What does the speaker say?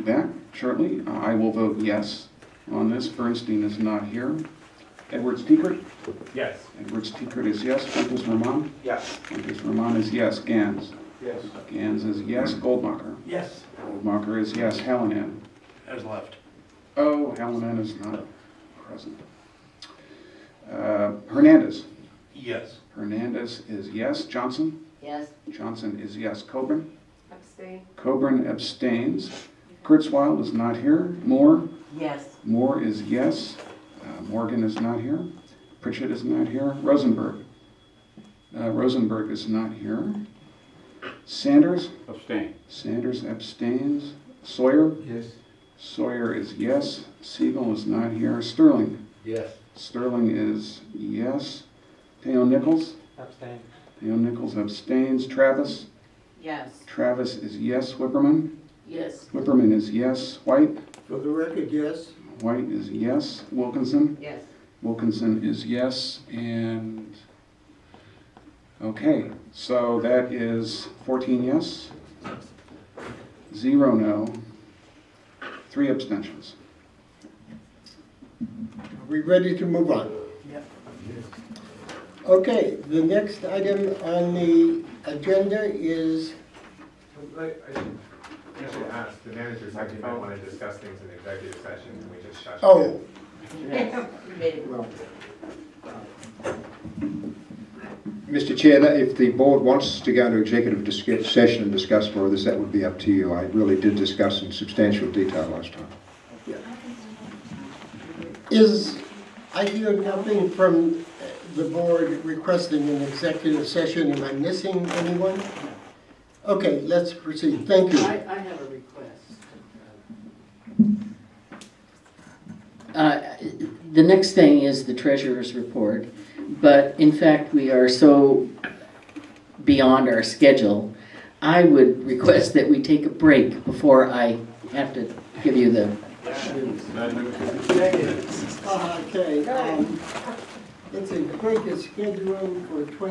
be back shortly. Uh, I will vote yes on this. Bernstein is not here. Edwards Tiekert? Yes. Edwards Tiekert is yes. Fuentes Ramon? Yes. Fuentes Ramon is yes. Gans? Yes. Gans is yes. Goldmacher? Yes. Goldmacher is yes. Hallinan? Has left. Oh, Hallinan is not present. Uh, Hernandez? Yes. Hernandez is yes. Johnson? Yes. Johnson is yes. Coburn? Abstain. Coburn abstains. Kurzweil is not here. Moore? Yes. Moore is yes. Uh, Morgan is not here. Pritchett is not here. Rosenberg? Uh, Rosenberg is not here. Sanders? Abstain. Sanders abstains. Sawyer? Yes. Sawyer is yes. Siegel is not here. Sterling? Yes. Sterling is yes. Teo Nichols? Abstain. Teo Nichols abstains. Travis? Yes. Travis is yes. Whipperman? Yes. Whipperman is yes. White? For the record, yes. White is yes. Wilkinson? Yes. Wilkinson is yes. And, okay, so that is 14 yes, zero no, three abstentions. Are we ready to move on? Yep. Okay, the next item on the agenda is, Like, I should, should ask, the managers, like, if I want to discuss things in executive session, can we just shush? oh, Yes. We made it. well, Mr. Chair, that- if the board wants to go into executive discuss- session and discuss more of this, that would be up to you. I really did discuss in substantial detail last time. is, I hear nothing from the board requesting an executive session. Am I missing anyone? Okay, let's proceed. Thank you. I, I have a request. Uh, The next thing is the treasurer's report, but in fact, we are so beyond our schedule. I would request that we take a break before I have to give you the Okay, um, let's see, the break is scheduled for twenty.